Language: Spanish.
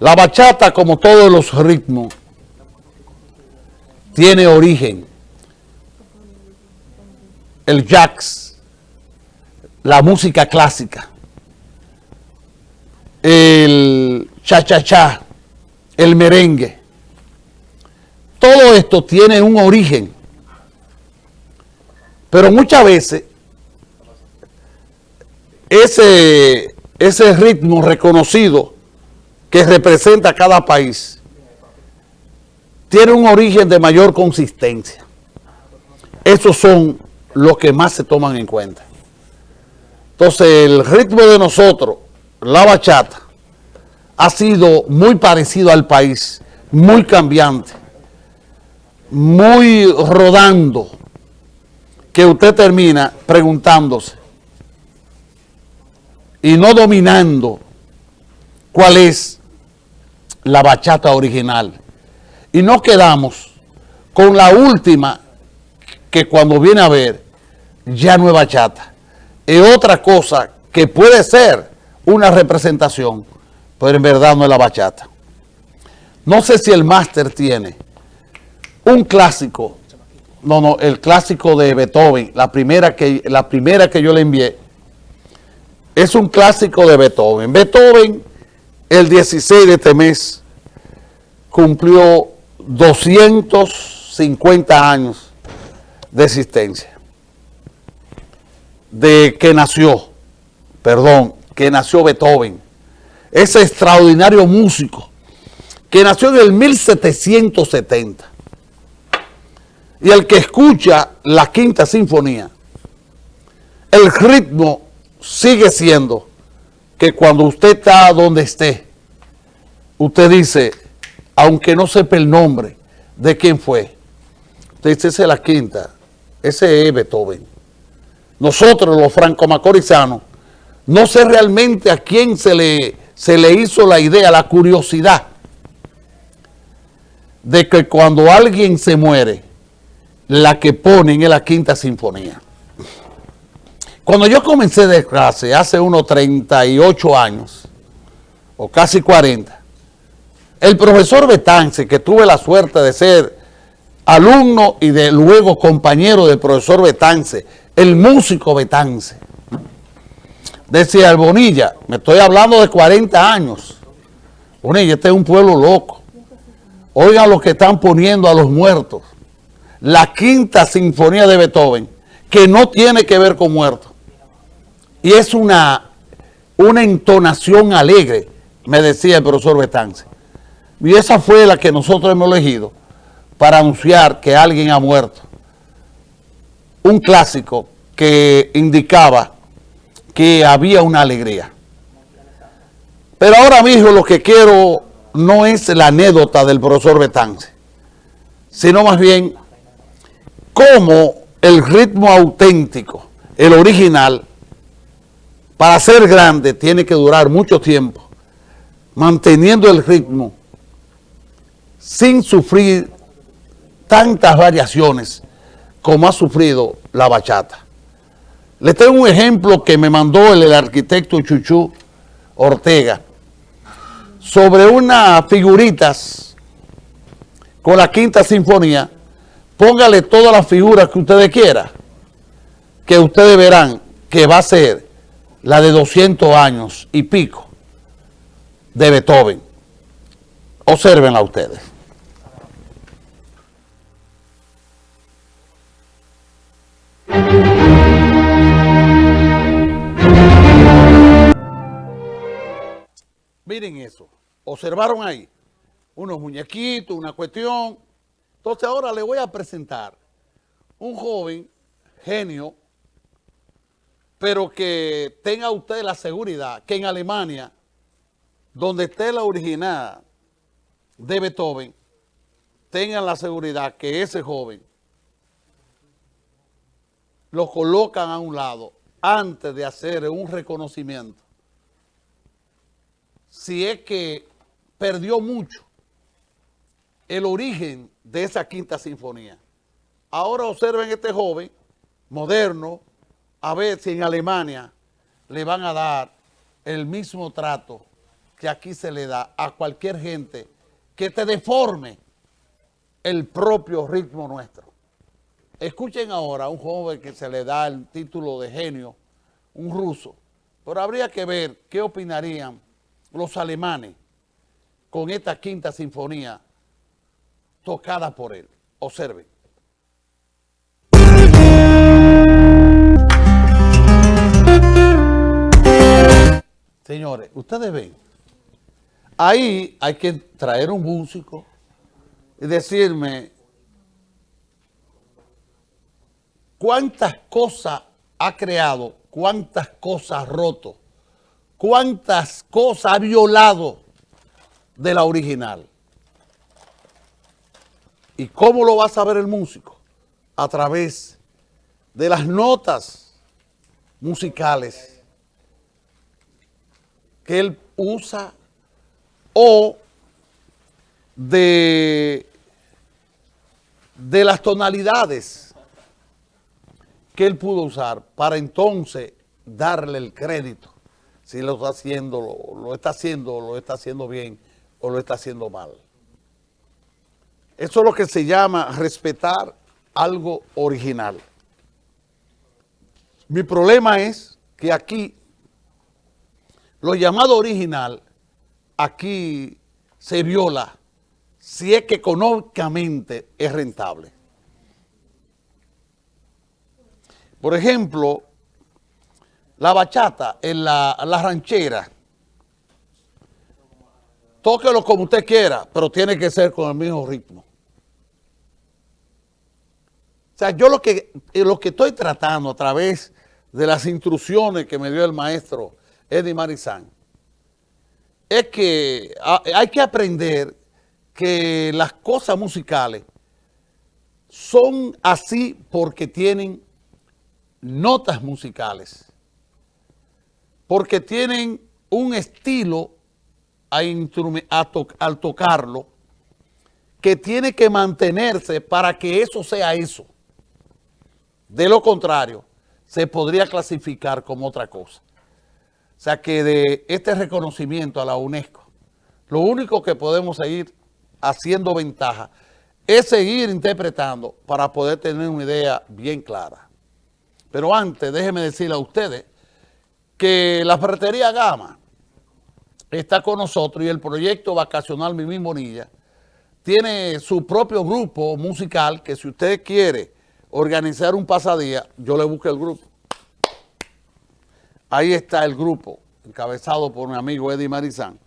La bachata, como todos los ritmos, tiene origen. El jazz, la música clásica, el cha-cha-cha, el merengue. Todo esto tiene un origen. Pero muchas veces ese, ese ritmo reconocido que representa cada país tiene un origen de mayor consistencia. Esos son los que más se toman en cuenta. Entonces el ritmo de nosotros, la bachata, ha sido muy parecido al país, muy cambiante, muy rodando, que usted termina preguntándose y no dominando cuál es la bachata original. Y no quedamos con la última que cuando viene a ver ya no es bachata. Es otra cosa que puede ser una representación, pero en verdad no es la bachata. No sé si el máster tiene un clásico no, no, el clásico de Beethoven, la primera que, la primera que yo le envié, es un clásico de Beethoven. Beethoven, el 16 de este mes, cumplió 250 años de existencia. De que nació, perdón, que nació Beethoven. Ese extraordinario músico que nació en el 1770 y el que escucha la quinta sinfonía, el ritmo sigue siendo que cuando usted está donde esté, usted dice, aunque no sepa el nombre de quién fue, usted dice, esa es la quinta, ese es Beethoven. Nosotros, los franco-macorizanos, no sé realmente a quién se le, se le hizo la idea, la curiosidad, de que cuando alguien se muere, la que ponen en la quinta sinfonía. Cuando yo comencé de clase hace unos 38 años, o casi 40, el profesor Betance, que tuve la suerte de ser alumno y de luego compañero del profesor Betance, el músico Betance, decía el Bonilla, me estoy hablando de 40 años, Bonilla, este es un pueblo loco, oigan lo que están poniendo a los muertos, la quinta sinfonía de Beethoven, que no tiene que ver con muertos. Y es una, una entonación alegre, me decía el profesor Betance. Y esa fue la que nosotros hemos elegido para anunciar que alguien ha muerto. Un clásico que indicaba que había una alegría. Pero ahora mismo lo que quiero no es la anécdota del profesor Betance, sino más bien cómo el ritmo auténtico, el original, para ser grande tiene que durar mucho tiempo, manteniendo el ritmo sin sufrir tantas variaciones como ha sufrido la bachata. Les tengo un ejemplo que me mandó el, el arquitecto Chuchú Ortega sobre unas figuritas con la quinta sinfonía póngale todas las figuras que ustedes quieran, que ustedes verán que va a ser la de 200 años y pico de Beethoven. Observenla ustedes. Miren eso. Observaron ahí unos muñequitos, una cuestión entonces ahora le voy a presentar un joven genio, pero que tenga usted la seguridad que en Alemania, donde esté la original de Beethoven, tengan la seguridad que ese joven lo colocan a un lado antes de hacer un reconocimiento. Si es que perdió mucho el origen de esa quinta sinfonía. Ahora observen este joven moderno, a ver si en Alemania le van a dar el mismo trato que aquí se le da a cualquier gente que te deforme el propio ritmo nuestro. Escuchen ahora a un joven que se le da el título de genio, un ruso, pero habría que ver qué opinarían los alemanes con esta quinta sinfonía tocada por él. Observen. Señores, ustedes ven, ahí hay que traer un músico y decirme cuántas cosas ha creado, cuántas cosas ha roto, cuántas cosas ha violado de la original. ¿Y cómo lo va a saber el músico? A través de las notas musicales que él usa o de, de las tonalidades que él pudo usar para entonces darle el crédito si lo está haciendo, lo, lo está haciendo, lo está haciendo bien o lo está haciendo mal. Eso es lo que se llama respetar algo original. Mi problema es que aquí lo llamado original, aquí se viola si es que económicamente es rentable. Por ejemplo, la bachata en la, la ranchera, tóquelo como usted quiera, pero tiene que ser con el mismo ritmo. O sea, yo lo que, lo que estoy tratando a través de las instrucciones que me dio el maestro Eddie Marizán, es que hay que aprender que las cosas musicales son así porque tienen notas musicales, porque tienen un estilo al tocarlo que tiene que mantenerse para que eso sea eso. De lo contrario, se podría clasificar como otra cosa. O sea que de este reconocimiento a la UNESCO, lo único que podemos seguir haciendo ventaja es seguir interpretando para poder tener una idea bien clara. Pero antes, déjenme decirle a ustedes que la ferretería Gama está con nosotros y el proyecto vacacional Mimi Bonilla tiene su propio grupo musical que si usted quiere organizar un pasadía, yo le busco el grupo. Ahí está el grupo, encabezado por mi amigo Eddie Marizán.